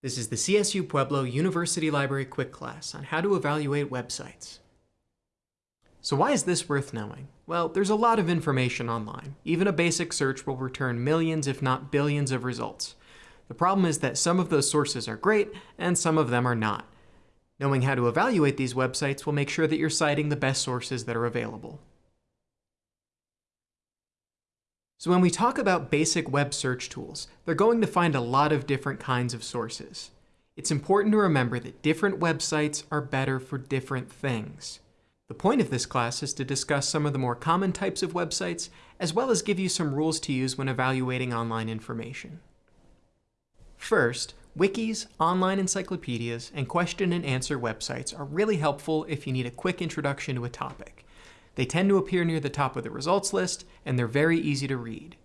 This is the CSU Pueblo University Library quick class on how to evaluate websites. So why is this worth knowing? Well, there's a lot of information online. Even a basic search will return millions if not billions of results. The problem is that some of those sources are great and some of them are not. Knowing how to evaluate these websites will make sure that you're citing the best sources that are available. So when we talk about basic web search tools, they're going to find a lot of different kinds of sources. It's important to remember that different websites are better for different things. The point of this class is to discuss some of the more common types of websites, as well as give you some rules to use when evaluating online information. First, wikis, online encyclopedias, and question and answer websites are really helpful if you need a quick introduction to a topic. They tend to appear near the top of the results list, and they're very easy to read.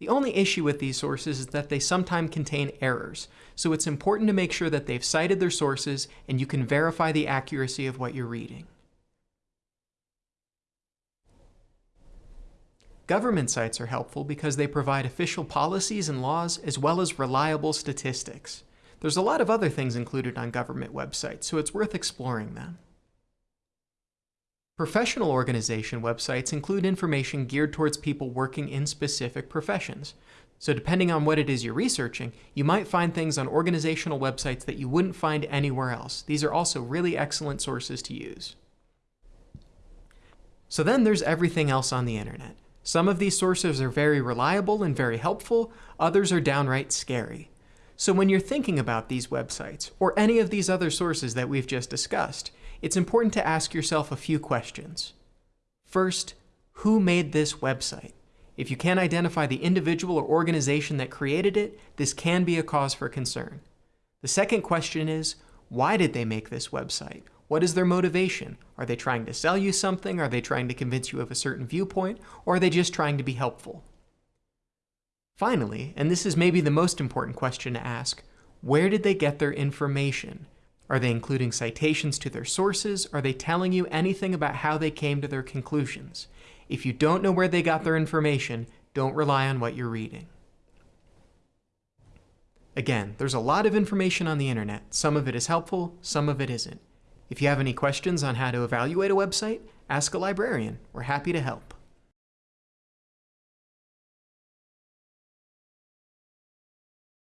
The only issue with these sources is that they sometimes contain errors, so it's important to make sure that they've cited their sources and you can verify the accuracy of what you're reading. Government sites are helpful because they provide official policies and laws as well as reliable statistics. There's a lot of other things included on government websites, so it's worth exploring them. Professional organization websites include information geared towards people working in specific professions. So depending on what it is you're researching, you might find things on organizational websites that you wouldn't find anywhere else. These are also really excellent sources to use. So then there's everything else on the internet. Some of these sources are very reliable and very helpful, others are downright scary. So when you're thinking about these websites, or any of these other sources that we've just discussed, it's important to ask yourself a few questions. First, who made this website? If you can't identify the individual or organization that created it, this can be a cause for concern. The second question is, why did they make this website? What is their motivation? Are they trying to sell you something? Are they trying to convince you of a certain viewpoint? Or are they just trying to be helpful? Finally, and this is maybe the most important question to ask, where did they get their information? Are they including citations to their sources? Are they telling you anything about how they came to their conclusions? If you don't know where they got their information, don't rely on what you're reading. Again, there's a lot of information on the internet. Some of it is helpful, some of it isn't. If you have any questions on how to evaluate a website, ask a librarian. We're happy to help.